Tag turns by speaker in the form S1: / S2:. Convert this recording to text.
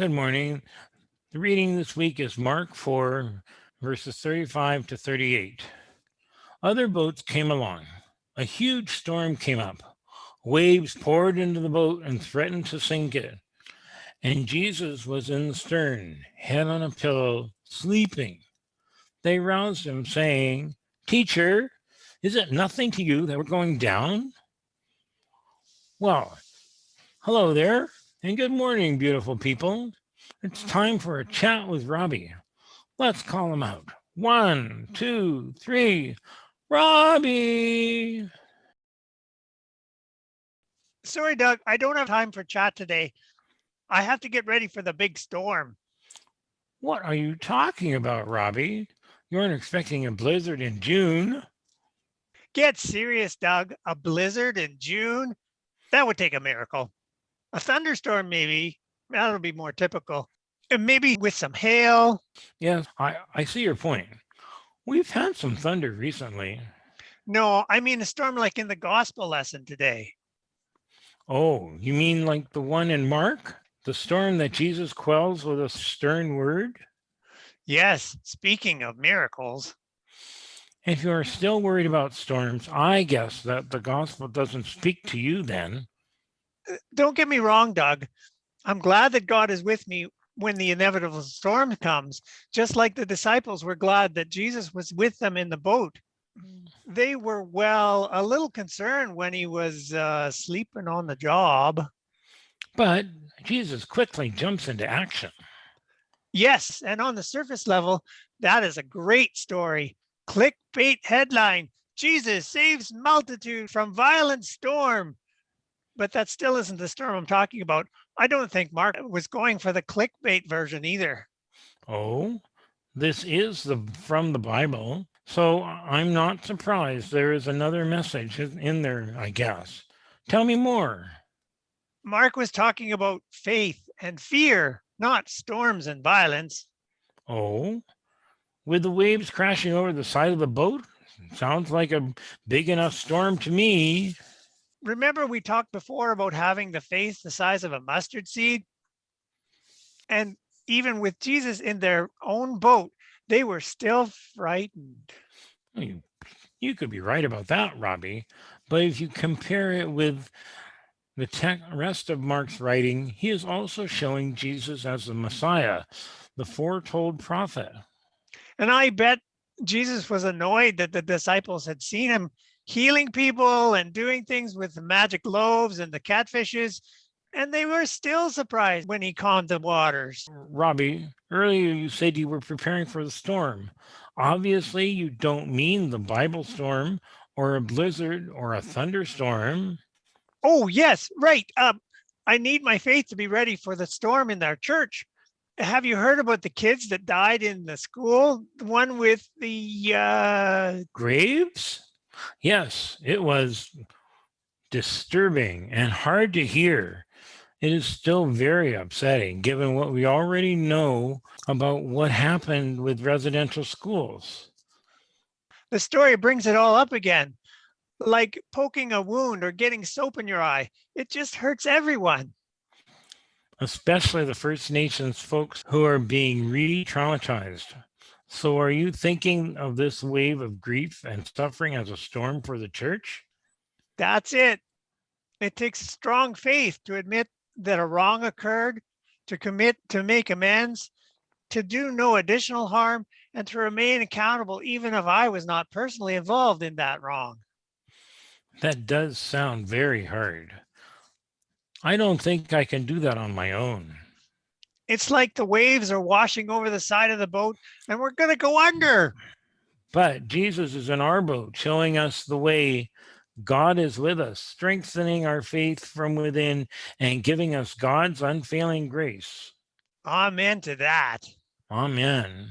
S1: Good morning. The reading this week is Mark 4, verses 35 to 38. Other boats came along. A huge storm came up. Waves poured into the boat and threatened to sink it. And Jesus was in the stern, head on a pillow, sleeping. They roused him, saying, Teacher, is it nothing to you that we're going down? Well, hello there, and good morning, beautiful people. It's time for a chat with Robbie. Let's call him out. One, two, three. Robbie.
S2: Sorry, Doug, I don't have time for chat today. I have to get ready for the big storm.
S1: What are you talking about, Robbie? You aren't expecting a blizzard in June.
S2: Get serious, Doug. A blizzard in June? That would take a miracle. A thunderstorm, maybe. That'll be more typical. And maybe with some hail.
S1: Yes, I, I see your point. We've had some thunder recently.
S2: No, I mean a storm like in the gospel lesson today.
S1: Oh, you mean like the one in Mark? The storm that Jesus quells with a stern word?
S2: Yes, speaking of miracles.
S1: If you are still worried about storms, I guess that the gospel doesn't speak to you then.
S2: Don't get me wrong, Doug. I'm glad that God is with me when the inevitable storm comes, just like the disciples were glad that Jesus was with them in the boat. They were, well, a little concerned when he was uh, sleeping on the job.
S1: But Jesus quickly jumps into action.
S2: Yes, and on the surface level, that is a great story. Clickbait headline, Jesus saves multitude from violent storm. But that still isn't the storm I'm talking about. I don't think Mark was going for the clickbait version either.
S1: Oh, this is the from the Bible. So I'm not surprised there is another message in in there, I guess. Tell me more.
S2: Mark was talking about faith and fear, not storms and violence.
S1: Oh, with the waves crashing over the side of the boat? Sounds like a big enough storm to me.
S2: Remember we talked before about having the faith the size of a mustard seed? And even with Jesus in their own boat, they were still frightened.
S1: You, you could be right about that, Robbie. But if you compare it with the rest of Mark's writing, he is also showing Jesus as the Messiah, the foretold prophet.
S2: And I bet Jesus was annoyed that the disciples had seen him healing people and doing things with the magic loaves and the catfishes. And they were still surprised when he calmed the waters.
S1: Robbie, earlier you said you were preparing for the storm. Obviously, you don't mean the Bible storm or a blizzard or a thunderstorm.
S2: Oh, yes, right. Um, I need my faith to be ready for the storm in our church. Have you heard about the kids that died in the school? The one with the uh,
S1: Graves? Yes, it was disturbing and hard to hear. It is still very upsetting given what we already know about what happened with residential schools.
S2: the story brings it all up again. Like poking a wound or getting soap in your eye. It just hurts everyone.
S1: especially the First Nations folks who are being re-traumatized. So are you thinking of this wave of grief and suffering as a storm for the church?
S2: That's it. It takes strong faith to admit that a wrong occurred, to commit to make amends, to do no additional harm, and to remain accountable even if I was not personally involved in that wrong.
S1: That does sound very hard. I don't think I can do that on my own.
S2: It's like the waves are washing over the side of the boat and we're going to go under.
S1: But Jesus is in our boat, showing us the way God is with us, strengthening our faith from within and giving us God's unfailing grace.
S2: Amen to that.
S1: Amen.